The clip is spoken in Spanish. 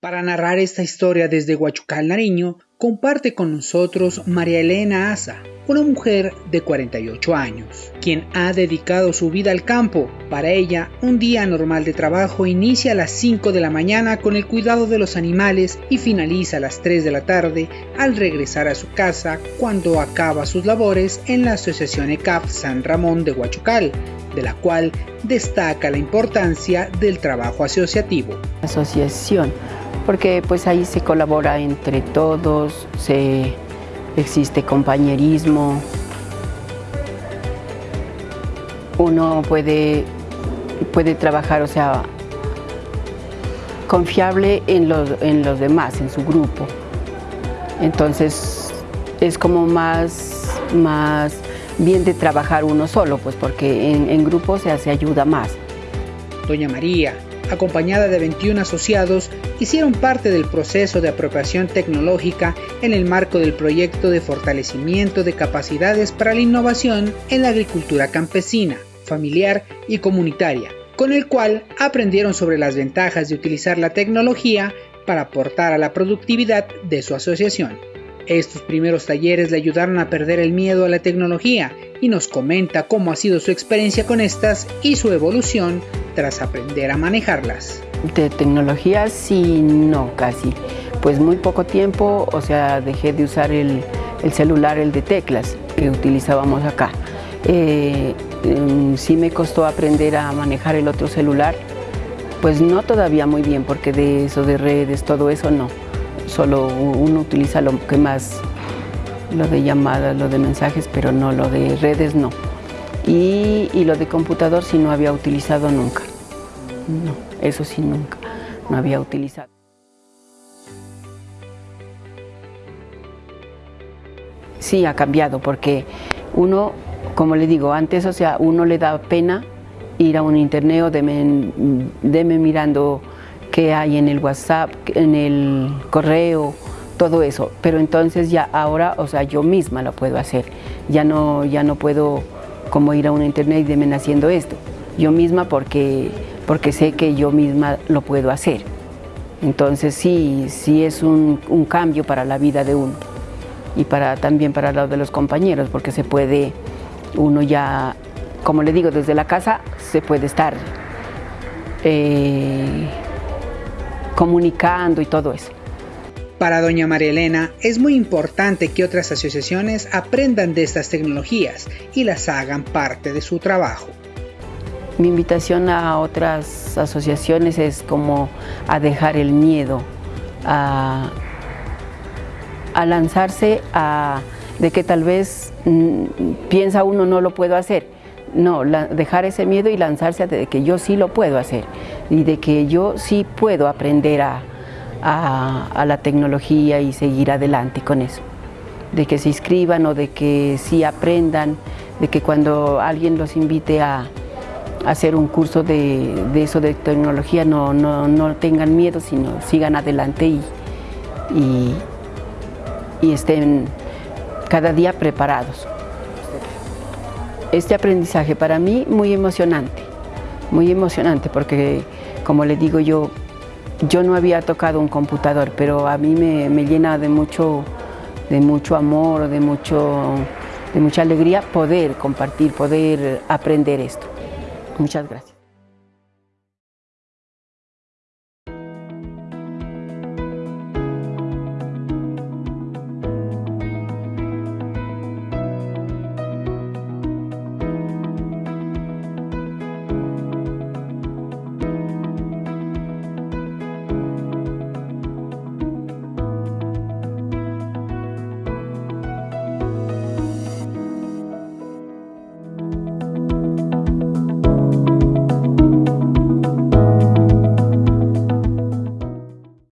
Para narrar esta historia desde Huachucal, Nariño, comparte con nosotros María Elena Asa, una mujer de 48 años, quien ha dedicado su vida al campo. Para ella, un día normal de trabajo inicia a las 5 de la mañana con el cuidado de los animales y finaliza a las 3 de la tarde al regresar a su casa cuando acaba sus labores en la Asociación ECAF San Ramón de Huachucal, de la cual destaca la importancia del trabajo asociativo. Asociación, porque pues ahí se colabora entre todos, se existe compañerismo, uno puede, puede trabajar, o sea, confiable en los, en los demás, en su grupo. Entonces es como más, más bien de trabajar uno solo, pues porque en, grupo se hace ayuda más. Doña María, acompañada de 21 asociados, hicieron parte del proceso de apropiación tecnológica en el marco del proyecto de fortalecimiento de capacidades para la innovación en la agricultura campesina, familiar y comunitaria, con el cual aprendieron sobre las ventajas de utilizar la tecnología para aportar a la productividad de su asociación. Estos primeros talleres le ayudaron a perder el miedo a la tecnología y nos comenta cómo ha sido su experiencia con estas y su evolución tras aprender a manejarlas. De tecnología sí, no, casi. Pues muy poco tiempo, o sea, dejé de usar el, celular, el de teclas que utilizábamos acá. Eh, em, sí me costó aprender a manejar el otro celular, pues no todavía muy bien, porque de eso de redes, todo eso no. Solo uno utiliza lo que más, lo de llamadas, lo de mensajes, pero no, lo de redes no. Y, y lo de computador sí no había utilizado nunca. No, eso sí nunca, no había utilizado. Sí, ha cambiado porque uno, como le digo, antes, o sea, uno le da pena ir a un internet o deme, mirando qué hay en el WhatsApp, en el correo, todo eso. Pero entonces ya ahora, o sea, yo misma lo puedo hacer. Ya no, ya no puedo como ir a un internet y deme haciendo esto. Yo misma porque porque sé que yo misma lo puedo hacer. Entonces sí, sí es un, cambio para la vida de uno y para, también para lo de los compañeros, porque se puede, uno ya, como le digo, desde la casa se puede estar eh, comunicando y todo eso. Para doña María Elena es muy importante que otras asociaciones aprendan de estas tecnologías y las hagan parte de su trabajo. Mi invitación a otras asociaciones es como a dejar el miedo, a, lanzarse a, de que tal vez mm, piensa uno no lo puedo hacer. No, dejar ese miedo y lanzarse a de que yo sí lo puedo hacer y de que yo sí puedo aprender a, a la tecnología y seguir adelante con eso. De que se inscriban o de que sí aprendan, de que cuando alguien los invite a, hacer un curso de, eso de tecnología, no, no, tengan miedo, sino sigan adelante y, y, estén cada día preparados. Este aprendizaje para mí muy emocionante, muy emocionante porque como le digo yo, yo no había tocado un computador, pero a mí me, me llena de mucho, de mucho amor, de, mucho, de mucha alegría poder compartir, poder aprender esto. Muchas gracias.